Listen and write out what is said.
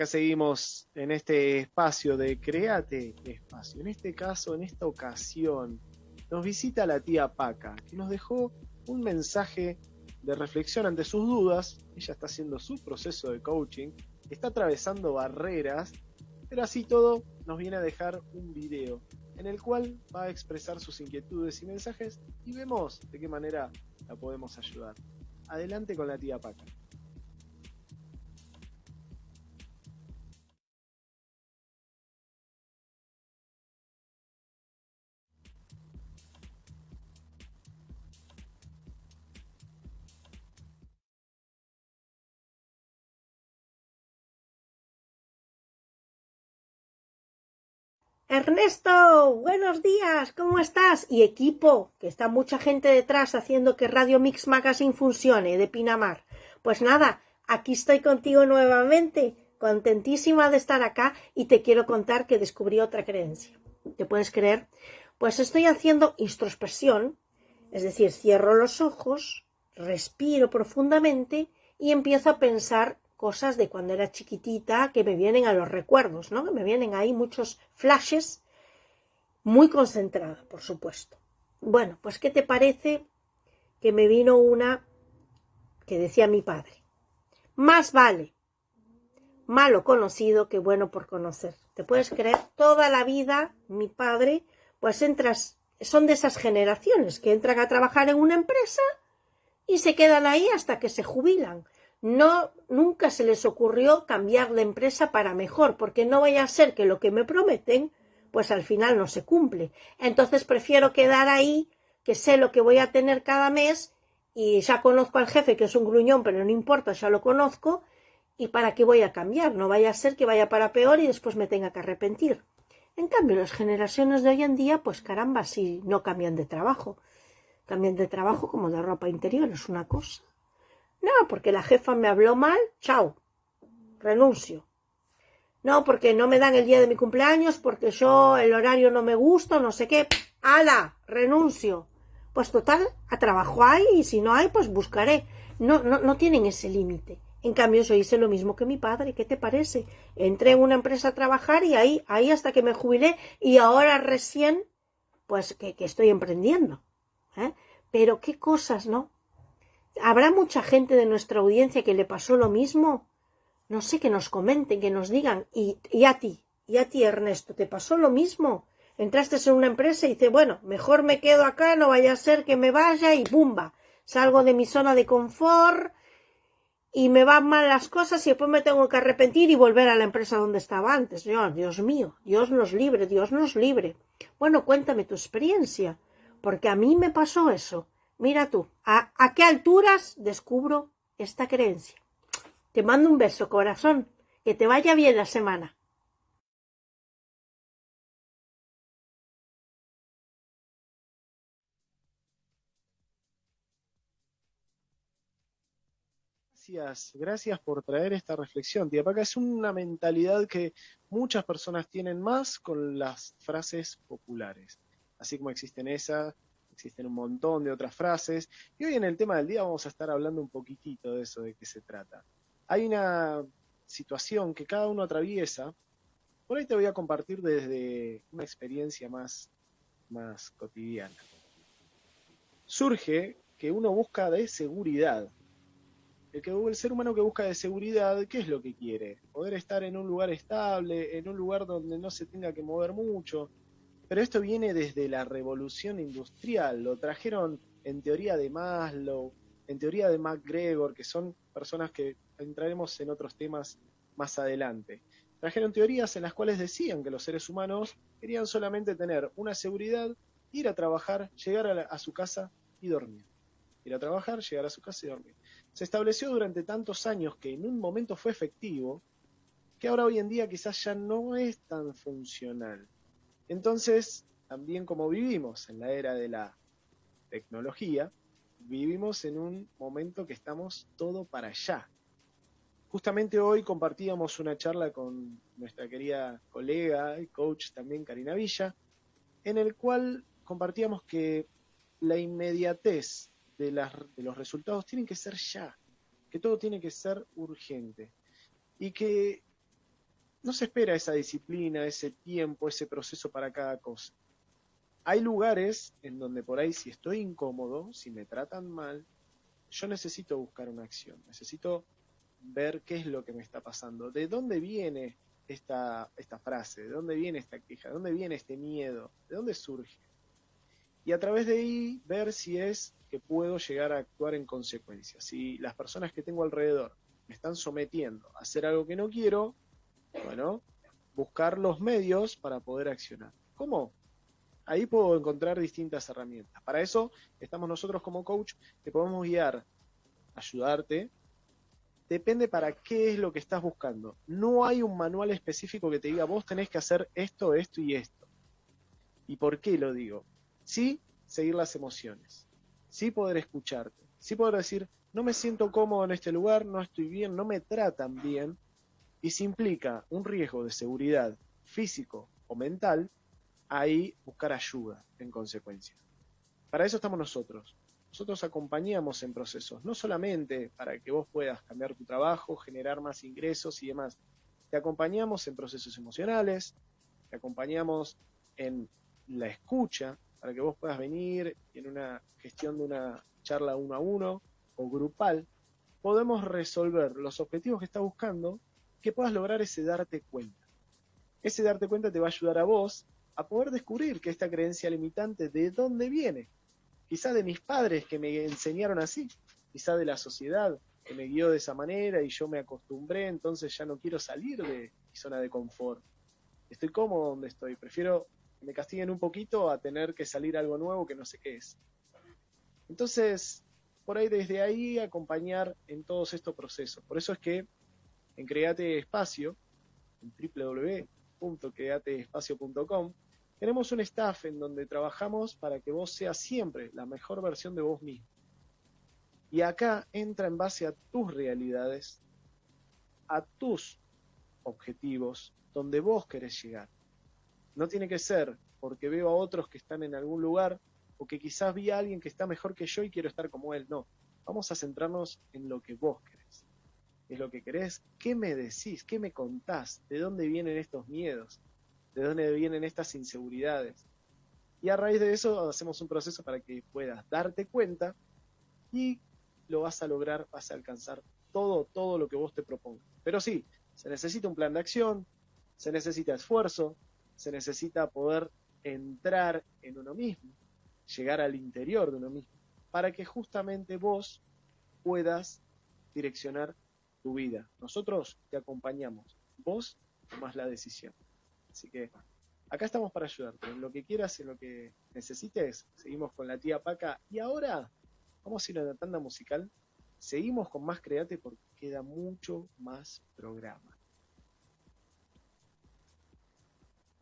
acá seguimos en este espacio de Create Espacio. En este caso, en esta ocasión, nos visita la tía Paca, que nos dejó un mensaje de reflexión ante sus dudas. Ella está haciendo su proceso de coaching, está atravesando barreras, pero así todo nos viene a dejar un video en el cual va a expresar sus inquietudes y mensajes y vemos de qué manera la podemos ayudar. Adelante con la tía Paca. Ernesto, buenos días, ¿cómo estás? Y equipo, que está mucha gente detrás haciendo que Radio Mix Magazine funcione, de Pinamar. Pues nada, aquí estoy contigo nuevamente, contentísima de estar acá y te quiero contar que descubrí otra creencia. ¿Te puedes creer? Pues estoy haciendo introspección, es decir, cierro los ojos, respiro profundamente y empiezo a pensar cosas de cuando era chiquitita que me vienen a los recuerdos, ¿no? Que me vienen ahí muchos flashes, muy concentrada, por supuesto. Bueno, pues ¿qué te parece que me vino una que decía mi padre? Más vale malo conocido que bueno por conocer. ¿Te puedes creer? Toda la vida mi padre, pues entras, son de esas generaciones que entran a trabajar en una empresa y se quedan ahí hasta que se jubilan no nunca se les ocurrió cambiar de empresa para mejor, porque no vaya a ser que lo que me prometen, pues al final no se cumple. Entonces prefiero quedar ahí, que sé lo que voy a tener cada mes, y ya conozco al jefe, que es un gruñón, pero no importa, ya lo conozco, y para qué voy a cambiar, no vaya a ser que vaya para peor y después me tenga que arrepentir. En cambio, las generaciones de hoy en día, pues caramba, si no cambian de trabajo. Cambian de trabajo como de ropa interior, es una cosa. No, porque la jefa me habló mal, chao, renuncio. No, porque no me dan el día de mi cumpleaños, porque yo el horario no me gusta, no sé qué. ¡Hala! Renuncio. Pues total, a trabajo hay y si no hay, pues buscaré. No, no, no tienen ese límite. En cambio, yo hice lo mismo que mi padre. ¿Qué te parece? Entré en una empresa a trabajar y ahí, ahí hasta que me jubilé y ahora recién, pues que, que estoy emprendiendo. ¿eh? Pero qué cosas, ¿no? ¿Habrá mucha gente de nuestra audiencia que le pasó lo mismo? No sé, que nos comenten, que nos digan. Y, a ti, y a ti, Ernesto, ¿te pasó lo mismo? Entraste en una empresa y dices, bueno, mejor me quedo acá, no vaya a ser que me vaya y ¡bumba! Salgo de mi zona de confort y me van mal las cosas y después me tengo que arrepentir y volver a la empresa donde estaba antes. Dios, Dios mío, Dios nos libre, Dios nos libre. Bueno, cuéntame tu experiencia, porque a mí me pasó eso. Mira tú, ¿a, qué alturas descubro esta creencia? Te mando un beso, corazón. Que te vaya bien la semana. Gracias, gracias por traer esta reflexión, tía Paca. Es una mentalidad que muchas personas tienen más con las frases populares. Así como existen esas, existen un montón de otras frases, y hoy en el tema del día vamos a estar hablando un poquitito de eso, de qué se trata. Hay una situación que cada uno atraviesa, por ahí te voy a compartir desde una experiencia más, más cotidiana. Surge que uno busca de seguridad. El, que, el ser humano que busca de seguridad, ¿qué es lo que quiere? Poder estar en un lugar estable, en un lugar donde no se tenga que mover mucho, pero esto viene desde la revolución industrial, lo trajeron en teoría de Maslow, en teoría de MacGregor, que son personas que entraremos en otros temas más adelante. Trajeron teorías en las cuales decían que los seres humanos querían solamente tener una seguridad, ir a trabajar, llegar a, a su casa y dormir. Ir a trabajar, llegar a su casa y dormir. Se estableció durante tantos años que en un momento fue efectivo, que ahora hoy en día quizás ya no es tan funcional. Entonces, también como vivimos en la era de la tecnología, vivimos en un momento que estamos todo para allá. Justamente hoy compartíamos una charla con nuestra querida colega y coach también Karina Villa, en el cual compartíamos que la inmediatez de, los resultados tiene que ser ya, que todo tiene que ser urgente y que no se espera esa disciplina, ese tiempo, ese proceso para cada cosa. Hay lugares en donde por ahí si estoy incómodo, si me tratan mal, yo necesito buscar una acción, necesito ver qué es lo que me está pasando, de dónde viene esta, esta frase, de dónde viene esta queja, de dónde viene este miedo, de dónde surge. Y a través de ahí ver si es que puedo llegar a actuar en consecuencia. Si las personas que tengo alrededor me están sometiendo a hacer algo que no quiero, bueno, buscar los medios para poder accionar. ¿Cómo? Ahí puedo encontrar distintas herramientas. Para eso estamos nosotros como coach que podemos guiar, ayudarte. Depende para qué es lo que estás buscando. No hay un manual específico que te diga vos tenés que hacer esto, esto y esto. ¿Y por qué lo digo? Sí, seguir las emociones. Sí poder escucharte. Sí poder decir, no me siento cómodo en este lugar, no estoy bien, no me tratan bien. Y si implica un riesgo de seguridad físico o mental, ahí buscar ayuda en consecuencia. Para eso estamos nosotros. Nosotros acompañamos en procesos, no solamente para que vos puedas cambiar tu trabajo, generar más ingresos y demás. Te acompañamos en procesos emocionales, te acompañamos en la escucha, para que vos puedas venir en una gestión de una charla uno a uno o grupal, podemos resolver los objetivos que estás buscando, que puedas lograr ese darte cuenta. Ese darte cuenta te va a ayudar a vos a poder descubrir que esta creencia limitante de dónde viene. Quizá de mis padres que me enseñaron así, quizá de la sociedad que me guió de esa manera y yo me acostumbré, entonces ya no quiero salir de mi zona de confort. Estoy cómodo donde estoy, prefiero que me castiguen un poquito a tener que salir algo nuevo que no sé qué es. Entonces, por ahí desde ahí acompañar en todos estos procesos. Por eso es que en Create Espacio, en www.createespacio.com, tenemos un staff en donde trabajamos para que vos seas siempre la mejor versión de vos mismo. Y acá entra en base a tus realidades, a tus objetivos, donde vos querés llegar. No tiene que ser porque veo a otros que están en algún lugar o que quizás vi a alguien que está mejor que yo y quiero estar como él. No, vamos a centrarnos en lo que vos querés. Es lo que querés, qué me decís, qué me contás, de dónde vienen estos miedos, de dónde vienen estas inseguridades. Y a raíz de eso hacemos un proceso para que puedas darte cuenta y lo vas a lograr, vas a alcanzar todo, todo lo que vos te propongas. Pero sí, se necesita un plan de acción, se necesita esfuerzo, se necesita poder entrar en uno mismo, llegar al interior de uno mismo, para que justamente vos puedas direccionar tu vida. Nosotros te acompañamos, vos tomás la decisión. Así que acá estamos para ayudarte. En lo que quieras, en lo que necesites, seguimos con la tía Paca. Y ahora vamos a ir a la tanda musical. Seguimos con más Create porque queda mucho más programa.